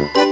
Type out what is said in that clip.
Música